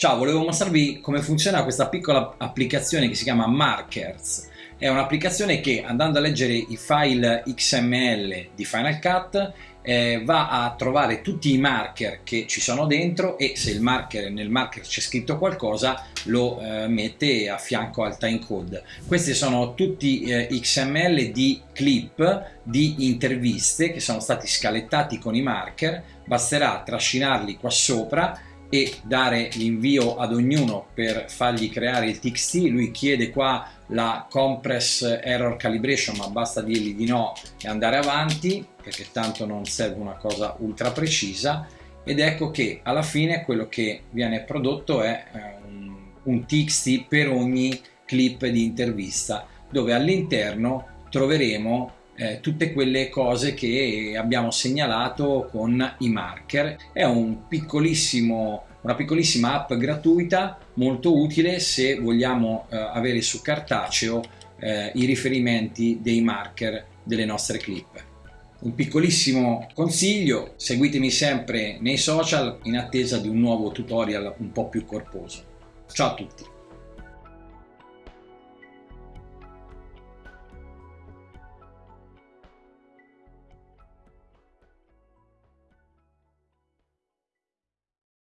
Ciao, volevo mostrarvi come funziona questa piccola applicazione che si chiama Markers. È un'applicazione che andando a leggere i file XML di Final Cut eh, va a trovare tutti i marker che ci sono dentro e se marker, nel marker c'è scritto qualcosa lo eh, mette a fianco al timecode. Questi sono tutti eh, XML di clip di interviste che sono stati scalettati con i marker, basterà trascinarli qua sopra e dare l'invio ad ognuno per fargli creare il txt lui chiede qua la compress error calibration ma basta dirgli di no e andare avanti perché tanto non serve una cosa ultra precisa. Ed ecco che alla fine quello che viene prodotto è eh, un, un txt per ogni clip di intervista dove all'interno troveremo eh, tutte quelle cose che abbiamo segnalato con i marker. È un piccolissimo, una piccolissima app gratuita molto utile se vogliamo eh, avere su cartaceo eh, i riferimenti dei marker delle nostre clip. Un piccolissimo consiglio, seguitemi sempre nei social in attesa di un nuovo tutorial un po' più corposo. Ciao a tutti!